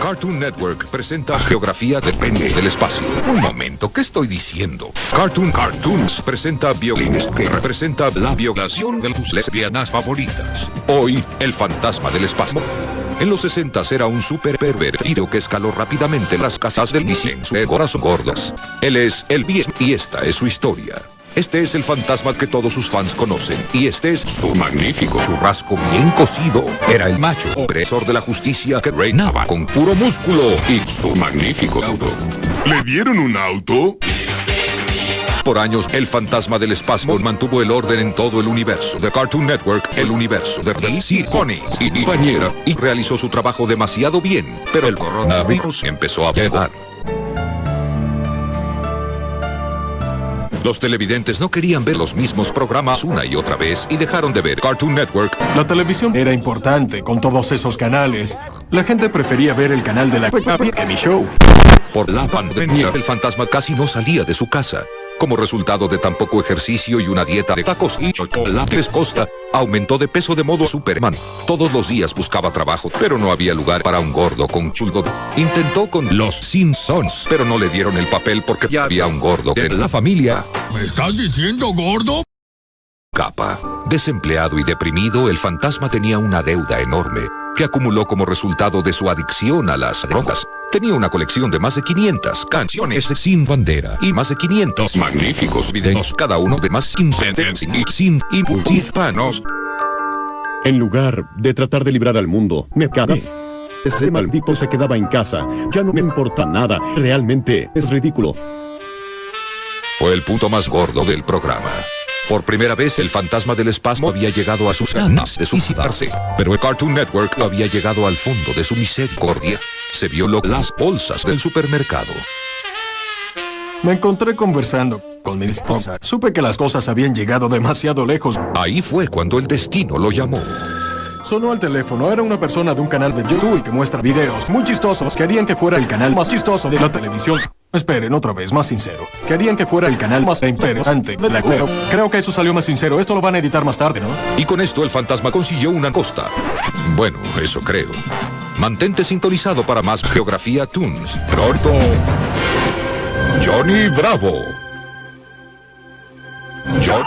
Cartoon Network presenta Geografía depende del espacio. Un momento, ¿qué estoy diciendo? Cartoon Cartoons presenta Violines, que representa la violación de tus lesbianas favoritas. Hoy, el fantasma del espacio. En los 60 era un super pervertido que escaló rápidamente las casas del de corazón gordas. Él es el bien y esta es su historia. Este es el fantasma que todos sus fans conocen. Y este es su magnífico churrasco bien cocido. Era el macho opresor de la justicia que reinaba con puro músculo y su magnífico auto. ¿Le dieron un auto? Por años, el fantasma del espacio mantuvo el orden en todo el universo de Cartoon Network, el universo de DC Comics y compañera, y realizó su trabajo demasiado bien, pero el coronavirus empezó a llegar. Los televidentes no querían ver los mismos programas una y otra vez y dejaron de ver Cartoon Network. La televisión era importante con todos esos canales. La gente prefería ver el canal de la Peppa Pig que mi show. Por la pandemia, el fantasma casi no salía de su casa. Como resultado de tan poco ejercicio y una dieta de tacos y chocolates costa, aumentó de peso de modo Superman. Todos los días buscaba trabajo, pero no había lugar para un gordo con chulgo. Intentó con los Simpsons, pero no le dieron el papel porque ya había un gordo en la familia. ¿Me estás diciendo gordo? Capa. Desempleado y deprimido, el fantasma tenía una deuda enorme que acumuló como resultado de su adicción a las drogas. Tenía una colección de más de 500 canciones sin bandera y más de 500 magníficos videos, cada uno de más sin y sin hispanos. En lugar de tratar de librar al mundo, me cagué. Ese maldito se quedaba en casa. Ya no me importa nada. Realmente es ridículo. Fue el punto más gordo del programa. Por primera vez el fantasma del espasmo había llegado a sus ganas de suicidarse, pero el Cartoon Network había llegado al fondo de su misericordia. Se violó las bolsas del supermercado. Me encontré conversando con mi esposa. Supe que las cosas habían llegado demasiado lejos. Ahí fue cuando el destino lo llamó. Sonó al teléfono. Era una persona de un canal de YouTube que muestra videos muy chistosos. Querían que fuera el canal más chistoso de la televisión. Esperen, otra vez, más sincero. Querían que fuera el canal más interesante de la web. Creo que eso salió más sincero. Esto lo van a editar más tarde, ¿no? Y con esto el fantasma consiguió una costa. Bueno, eso creo. Mantente sintonizado para más Geografía Toons. Pronto, Johnny Bravo. John...